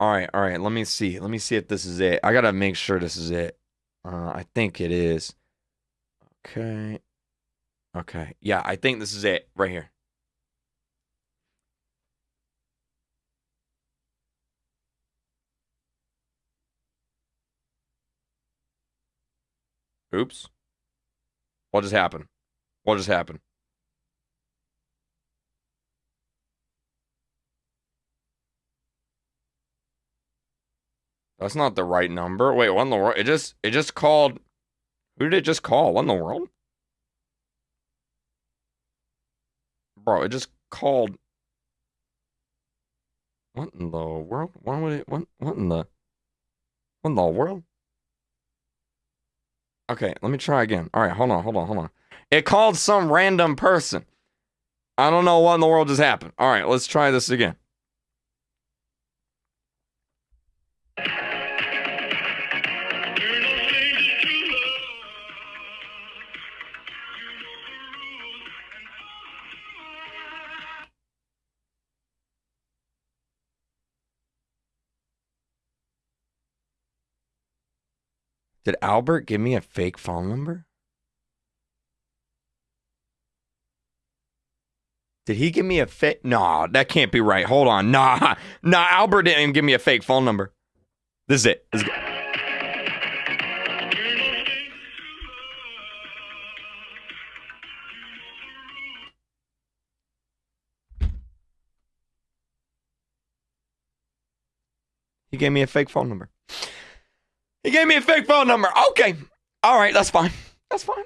All right, all right. Let me see. Let me see if this is it. I gotta make sure this is it. Uh, I think it is. Okay. Okay. Yeah, I think this is it right here. Oops. What just happened? What just happened? That's not the right number. Wait, what in the world? It just it just called Who did it just call? What in the world? Bro, it just called What in the world? Why would it what what in the What in the world? Okay, let me try again. All right, hold on, hold on, hold on. It called some random person. I don't know what in the world just happened. All right, let's try this again. Did Albert give me a fake phone number? Did he give me a fake? Nah, that can't be right. Hold on. Nah, nah, Albert didn't even give me a fake phone number. This is it. This is He gave me a fake phone number. He gave me a fake phone number. Okay. All right, that's fine. That's fine.